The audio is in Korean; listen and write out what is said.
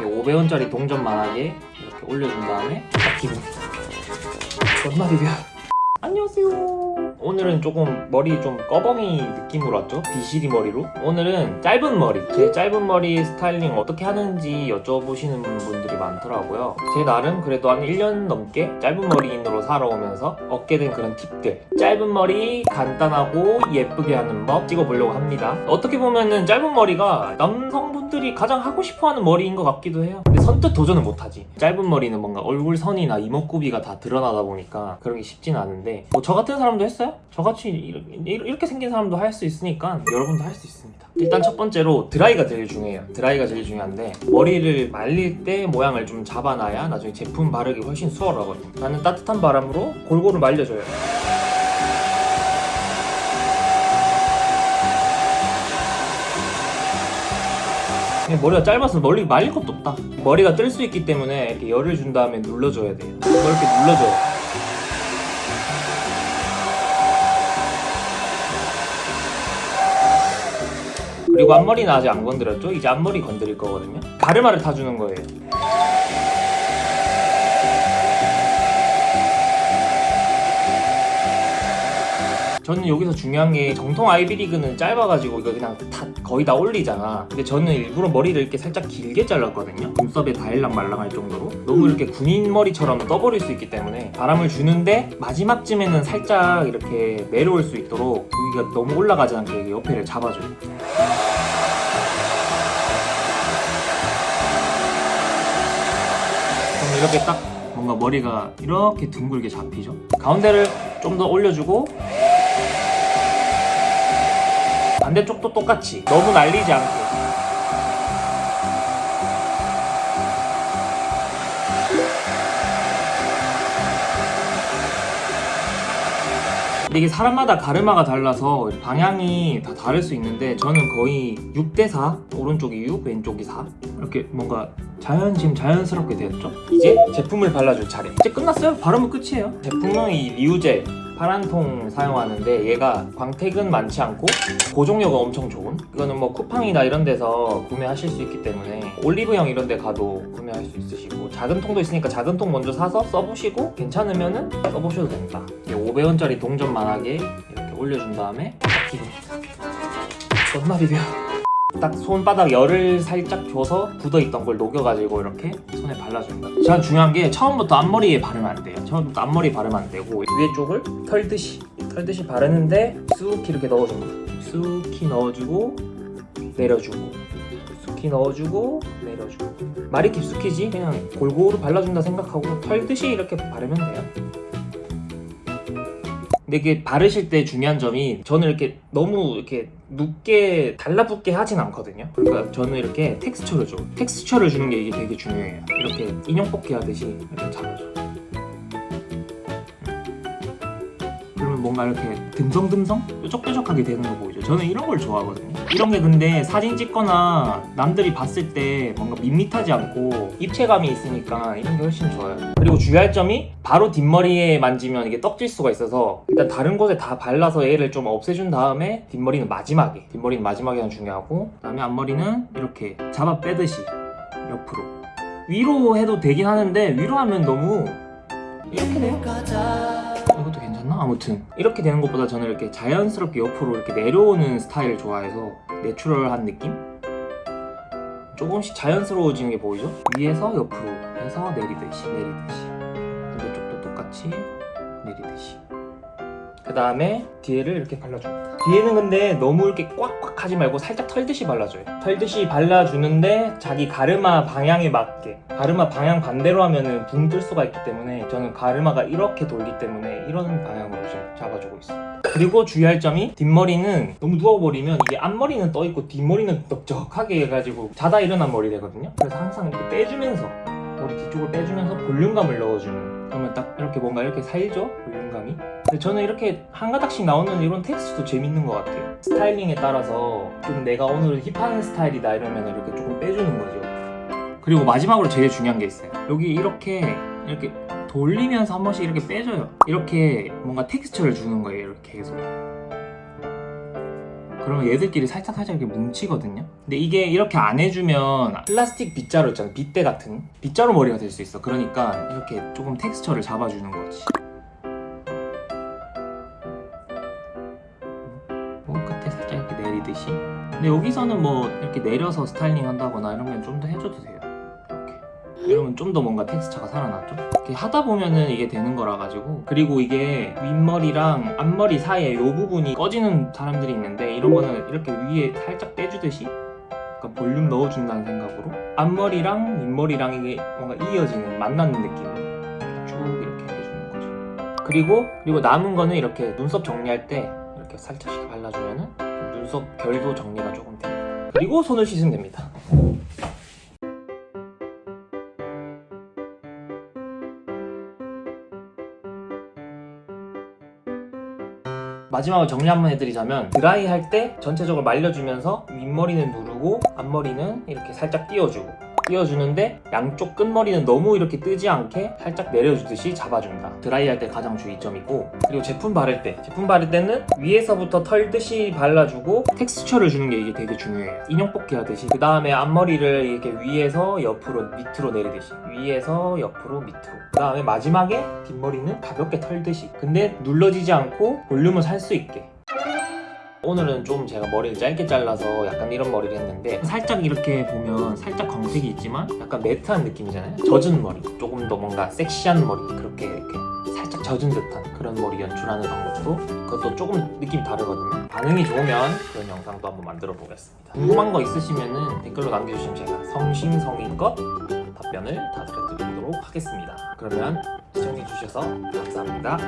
이렇게 500원짜리 동전 만하게 이렇게 올려준 다음에 딱 기분 존나 비벼 안녕하세요 오늘은 조금 머리 좀 꺼벙이 느낌으로 왔죠? 비시리 머리로? 오늘은 짧은 머리. 제 짧은 머리 스타일링 어떻게 하는지 여쭤보시는 분들이 많더라고요. 제 나름 그래도 한 1년 넘게 짧은 머리인으로 살아오면서 얻게 된 그런 팁들. 짧은 머리 간단하고 예쁘게 하는 법 찍어보려고 합니다. 어떻게 보면은 짧은 머리가 남성분들이 가장 하고 싶어하는 머리인 것 같기도 해요. 근데 선뜻 도전은 못하지. 짧은 머리는 뭔가 얼굴선이나 이목구비가 다 드러나다 보니까 그런 게 쉽진 않은데 뭐 저 같은 사람도 했어요? 저같이 이렇게, 생긴 사람도 할 수 있으니까 여러분도 할 수 있습니다. 일단 첫 번째로 드라이가 제일 중요해요. 드라이가 제일 중요한데 머리를 말릴 때 모양을 좀 잡아놔야 나중에 제품 바르기 훨씬 수월하거든요. 나는 따뜻한 바람으로 골고루 말려줘요. 머리가 짧아서 멀리 말릴 것도 없다. 머리가 뜰 수 있기 때문에 이렇게 열을 준 다음에 눌러줘야 돼요. 이렇게 눌러줘요 그리고 앞머리는 아직 안 건드렸죠? 이제 앞머리 건드릴 거거든요. 가르마를 타주는 거예요. 저는 여기서 중요한 게 정통 아이비리그는 짧아가지고 이거 그냥 다 거의 다 올리잖아. 근데 저는 일부러 머리를 이렇게 살짝 길게 잘랐거든요. 눈썹에 다 일랑 말랑할 정도로. 너무 이렇게 군인 머리처럼 떠버릴 수 있기 때문에 바람을 주는데 마지막쯤에는 살짝 이렇게 내려올 수 있도록 여기가 너무 올라가지 않게 옆에를 잡아줘요 이렇게 딱 뭔가 머리가 이렇게 둥글게 잡히죠? 가운데를 좀 더 올려주고 반대쪽도 똑같이 너무 날리지 않게 근데 이게 사람마다 가르마가 달라서 방향이 다 다를 수 있는데 저는 거의 6대4 오른쪽이 6, 왼쪽이 4 이렇게 뭔가 자연 지금 자연스럽게 되었죠? 이제 제품을 발라줄 차례. 이제 끝났어요? 바르면 끝이에요? 제품은 이 리우젤 파란 통 사용하는데 얘가 광택은 많지 않고 고정력은 엄청 좋은? 이거는 뭐 쿠팡이나 이런 데서 구매하실 수 있기 때문에 올리브영 이런 데 가도 구매할 수 있으시고 작은 통도 있으니까 작은 통 먼저 사서 써보시고 괜찮으면은 써보셔도 됩니다. 500원짜리 동전만하게 이렇게 올려준 다음에 기분 존나 비벼 딱 손바닥 열을 살짝 줘서 굳어있던 걸 녹여가지고 이렇게 손에 발라줍니다. 제가 중요한 게 처음부터 앞머리에 바르면 안 돼요. 처음부터 앞머리 바르면 안 되고 위에 쪽을 털듯이 털듯이 바르는데 쑥 이렇게 넣어줍니다. 쑥히 넣어주고 내려주고 쑥히 넣어주고 내려주고. 말이 깊숙이지 그냥 골고루 발라준다 생각하고 털듯이 이렇게 바르면 돼요 근데 이게 바르실 때 중요한 점이 저는 이렇게 너무 이렇게 눕게 달라붙게 하진 않거든요. 그러니까 저는 이렇게 텍스처를 줘. 텍스처를 주는 게 이게 되게 중요해요. 이렇게 인형 뽑기 하듯이 이렇게 잡아줘. 그러면 뭔가 이렇게 듬성듬성? 뾰족뾰족하게 되는 거 보이죠? 저는 이런 걸 좋아하거든요 이런 게 근데 사진 찍거나 남들이 봤을 때 뭔가 밋밋하지 않고 입체감이 있으니까 이런 게 훨씬 좋아요. 그리고 주의할 점이 바로 뒷머리에 만지면 이게 떡질 수가 있어서 일단 다른 곳에 다 발라서 얘를 좀 없애준 다음에 뒷머리는 마지막에 뒷머리는 마지막에 하는 중요하고 그 다음에 앞머리는 이렇게 잡아 빼듯이 옆으로. 위로 해도 되긴 하는데 위로 하면 너무 이렇게 돼요 괜찮나? 아무튼 이렇게 되는 것보다 저는 이렇게 자연스럽게 옆으로 이렇게 내려오는 스타일을 좋아해서 내추럴한 느낌? 조금씩 자연스러워지는 게 보이죠? 위에서 옆으로 해서 내리듯이 내리듯이 반대쪽도 똑같이 내리듯이 그 다음에 뒤에를 이렇게 발라줍니다. 뒤에는 근데 너무 이렇게 꽉꽉 하지 말고 살짝 털듯이 발라줘요. 털듯이 발라주는데 자기 가르마 방향에 맞게 가르마 방향 반대로 하면은 붕 뜰 수가 있기 때문에 저는 가르마가 이렇게 돌기 때문에 이런 방향으로 좀 잡아주고 있어요 그리고 주의할 점이 뒷머리는 너무 누워버리면 이게 앞머리는 떠있고 뒷머리는 넓적하게 해가지고 자다 일어난 머리 되거든요. 그래서 항상 이렇게 빼주면서 머리 뒤쪽을 빼주면서 볼륨감을 넣어주는 그러면 딱 이렇게 뭔가 이렇게 살죠? 볼륨감이? 근데 저는 이렇게 한 가닥씩 나오는 이런 텍스트도 재밌는 것 같아요. 스타일링에 따라서 좀 내가 오늘 힙한 스타일이다 이러면 이렇게 조금 빼주는 거죠. 그리고 마지막으로 제일 중요한 게 있어요. 여기 이렇게 이렇게 돌리면서 한 번씩 이렇게 빼줘요. 이렇게 뭔가 텍스처를 주는 거예요 이렇게 계속 그러면 얘들끼리 살짝 살짝 이렇게 뭉치거든요? 근데 이게 이렇게 안 해주면 플라스틱 빗자루 있잖아 빗대 같은. 빗자루 머리가 될 수 있어. 그러니까 이렇게 조금 텍스처를 잡아주는 거지. 목 끝에 살짝 이렇게 내리듯이? 근데 여기서는 뭐 이렇게 내려서 스타일링 한다거나 이런 건 좀 더 해줘도 돼요 이러면 좀 더 뭔가 텍스처가 살아나죠? 이렇게 하다 보면은 이게 되는 거라 가지고. 그리고 이게 윗머리랑 앞머리 사이에 이 부분이 꺼지는 사람들이 있는데 이런 거는 이렇게 위에 살짝 떼주듯이 약간 볼륨 넣어준다는 생각으로 앞머리랑 윗머리랑 이게 뭔가 이어지는 만나는 느낌으로 쭉 이렇게 해주는 거죠. 그리고 그리고 남은 거는 이렇게 눈썹 정리할 때 이렇게 살짝씩 발라주면은 눈썹 결도 정리가 조금 됩니다. 그리고 손을 씻으면 됩니다 마지막으로 정리 한번 해드리자면 드라이 할 때 전체적으로 말려주면서 윗머리는 누르고 앞머리는 이렇게 살짝 띄워주고 띄워주는데 양쪽 끝머리는 너무 이렇게 뜨지 않게 살짝 내려주듯이 잡아준다. 드라이 할 때 가장 주의점이고 그리고 제품 바를 때. 제품 바를 때는 위에서부터 털듯이 발라주고 텍스처를 주는 게 이게 되게 중요해요. 인형 뽑기 하듯이. 그 다음에 앞머리를 이렇게 위에서 옆으로 밑으로 내리듯이. 위에서 옆으로 밑으로. 그 다음에 마지막에 뒷머리는 가볍게 털듯이. 근데 눌러지지 않고 볼륨을 살 수 있게 오늘은 좀 제가 머리를 짧게 잘라서 약간 이런 머리를 했는데 살짝 이렇게 보면 살짝 광택이 있지만 약간 매트한 느낌이잖아요. 젖은 머리. 조금 더 뭔가 섹시한 머리. 그렇게 이렇게 살짝 젖은 듯한 그런 머리 연출하는 방법도 그것도 조금 느낌이 다르거든요. 반응이 좋으면 그런 영상도 한번 만들어 보겠습니다. 궁금한 거 있으시면 댓글로 남겨주시면 제가 성심성의껏 답변을 다 드려드리도록 하겠습니다. 그러면 시청해주셔서 감사합니다